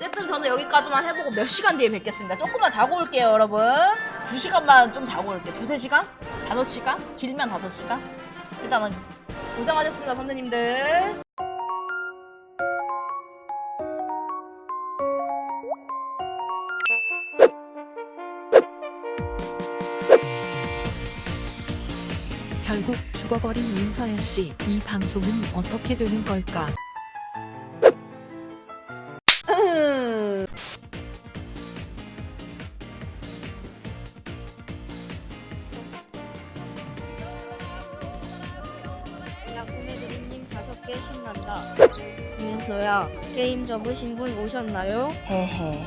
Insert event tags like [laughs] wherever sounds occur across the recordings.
어쨌든 저는 여기까지만 해보고 몇 시간 뒤에 뵙겠습니다. 조금만 자고 올게요, 여러분. 두 시간만 좀 자고 올게요. 두세 시간? 다섯 시간? 길면 다섯 시간? 일단은 고생하셨습니다, 선배님들. 결국 죽어버린 윤서연 씨, 이 방송은 어떻게 되는 걸까? 윤서야 게임 접으신 분 오셨나요? 헤헤.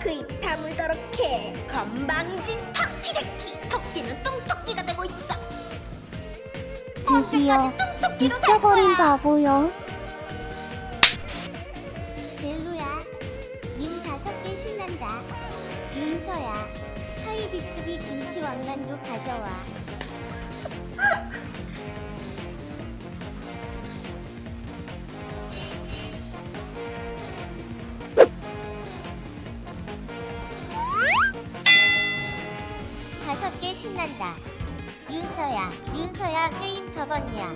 그입 다물도록 해. 건방진 토끼 새끼. 토끼는 똥토끼가 되고 있어. 드디어 미쳐버린 바보요. 델루야 님 다섯 개 신난다. 윤서야 하이빅스비 김치 왕만두 가져와 신난다 윤서야 윤서야 게임 접었냐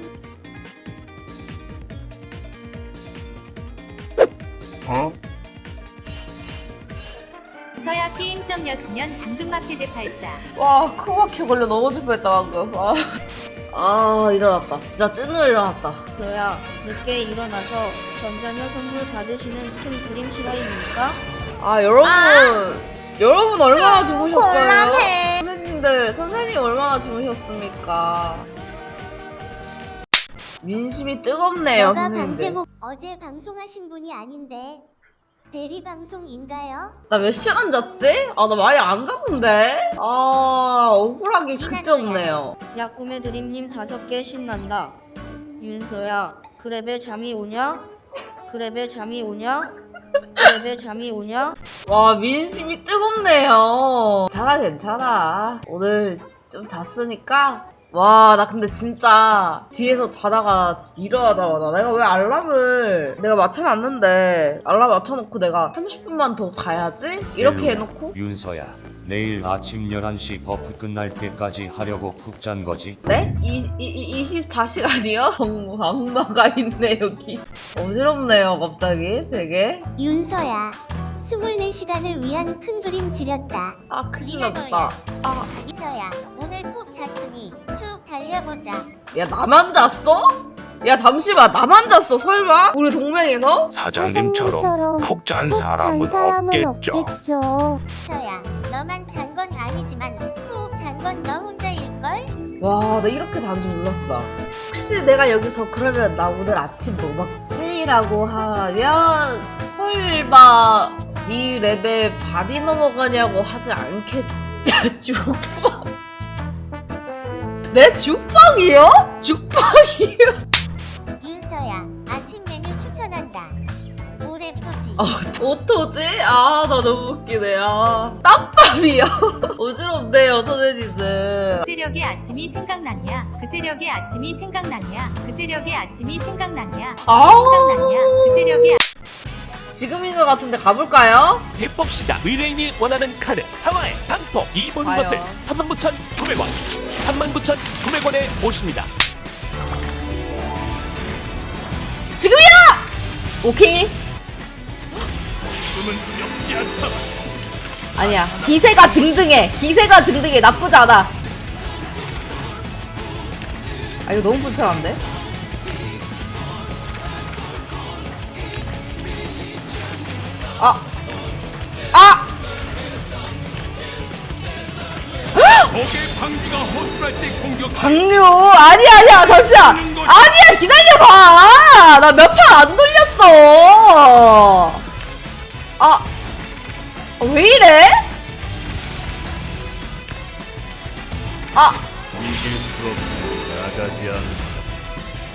서야 게임점이었으면 당근마켓에 팔자. 와, 크바퀴 걸려 넘어질 뻔했다, 방금. 아, 아 일어났다. 진짜 찐으로 일어났다. 윤서야 늦게 일어나서 전자녀 선물 받으시는 큰 그림 실화입니까? 아, 여러분. 여러분 얼마나 주무셨어요? 곤란해. 선생님들, 선생님 얼마나 주무셨습니까? 민심이 뜨겁네요, 너가. 방제목 어제 방송하신 분이 아닌데 대리 방송인가요? 나 몇 시간 잤지? 아, 나 많이 안 잤는데? 아, 억울하게 그지 없네요. 야 구매드림님 다섯 개 신난다. 윤서야 그랩에 잠이 오냐? 그 렙에 잠이 오냐? 그 렙에 잠이 오냐? 와, 민심이 뜨겁네요. 괜찮아, 괜찮아. 오늘 좀 잤으니까. 와, 나 근데 진짜 뒤에서 자다가 일어나자마자 내가 왜 알람을 내가 맞춰놨는데 알람 맞춰놓고 내가 30분만 더 자야지? 이렇게 해놓고 윤서야, 내일 아침 11시 buff 끝날 때까지 하려고 푹 잔 거지? 네? 이, 이, 이 24시간이요? 악마, [laughs] 악마가 있네, 여기. 어지럽네요, 갑자기. 되게. 윤서야 24시간을 위한 큰 그림 지렸다 아, 큰일 났다. 아, 윤서야 오늘 푹 잤으니 쭉 달려보자 야, 나만 잤어? 야, 잠시만, 나만 잤어, 설마? 우리 동맹에서? 사장님처럼 푹잔 사람은 없겠죠. 윤서야 너만 잔 건 아니지만 푹 잔 건 너 혼자일걸? 와, 나 이렇게 잔줄 몰랐어. 혹시 내가 여기서 그러면 나 오늘 아침 뭐 먹지? 라고 하면 설마 네 랩에 발이 넘어가냐고 하지 않겠지? [laughs] 죽빵. 내 죽빵이요? 죽빵이요? 윤서야 아침 메뉴 추천한다 오래 푸지 아, 어떡하지? 아, 나 너무 웃기네. 아, 땀밥이요? 어지럽네요, [laughs] 선생님들. 그 세력의 아침이 생각났냐? 그 세력의 아침이 생각났냐? 그 세력의 아침이 생각났냐? 아우. 생각났냐? 그 세력의 지금인 것 같은데 가볼까요? 해봅시다. 의뢰인이 원하는 카드 상하의 단톡 이번 과연? 것을 39,900원 39,900원에 모십니다. 지금이야! 오케이. 지금은 두렵지 않다. 아니야. 기세가 등등해. 기세가 등등해. 나쁘지 않아. 아, 이거 너무 불편한데? 아! 아! 적의 방비가 허술할 때 공격. 장류! 아니야, 아니야, 잠시만! 아니야, 기다려봐! 나 몇 판 안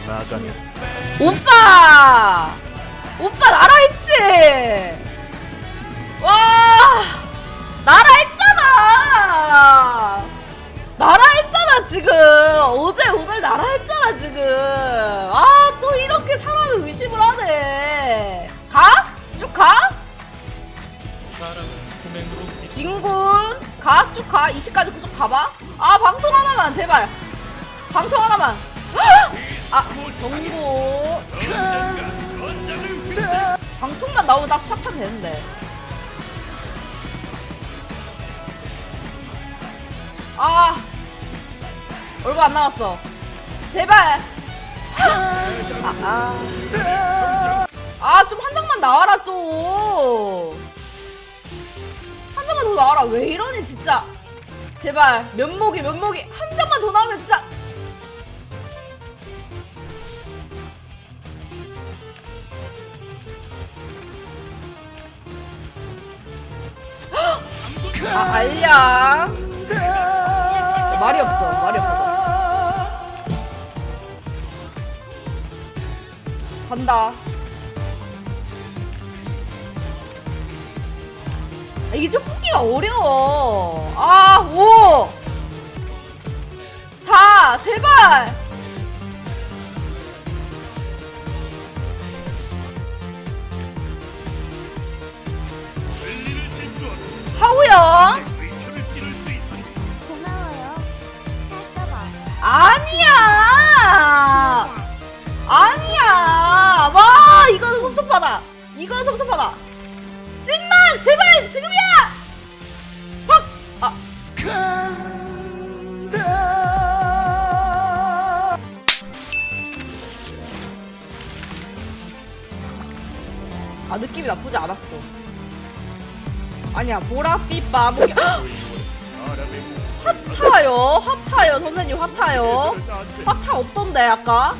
나가면 오빠! 오빠 나라 했지? 와! 나라 했잖아! 나라 했잖아 지금! 어제 오늘 나라 했잖아 지금! 아 또 이렇게 사람을 의심을 하네! 가? 쭉 가? 진군 가? 쭉 가? 20까지 쭉 가봐? 아 방통 하나만 제발! 방통 하나만! 아 정보. 방통만 나오면 나 스탑하면 되는데. 아! 얼마 안 남았어. 제발! 아좀 한 장만 나와라 좀. 한 장만 더 나와라. 왜 이러니 진짜. 제발 면목이 면목이. 한 장만 더 나오면 진짜 아 알량 말이 없어 말이 없어. 간다. 아, 이게 좀 뽑기가 어려워. 아 오. 다 제발 와 이거는 섭섭하다 이거는 섭섭하다 찐만 제발 지금이야 팍아 아 느낌이 나쁘지 않았어 아니야 보랏빛 마무리 핫타요 핫타요 선생님 핫타요 핫타 없던데 아까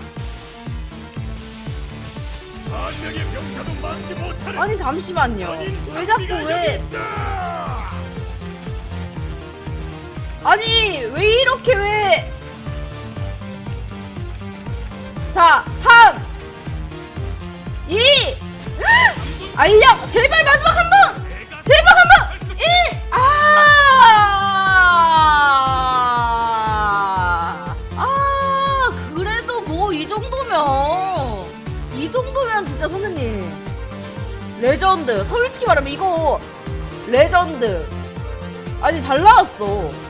아니 잠시만요. 왜 자꾸 왜 아니 왜 이렇게 왜 자, 3 2 알력 제발 마지막 한 번! 이 정도면 진짜 선생님. 레전드. 솔직히 말하면 이거 레전드. 아니 잘 나왔어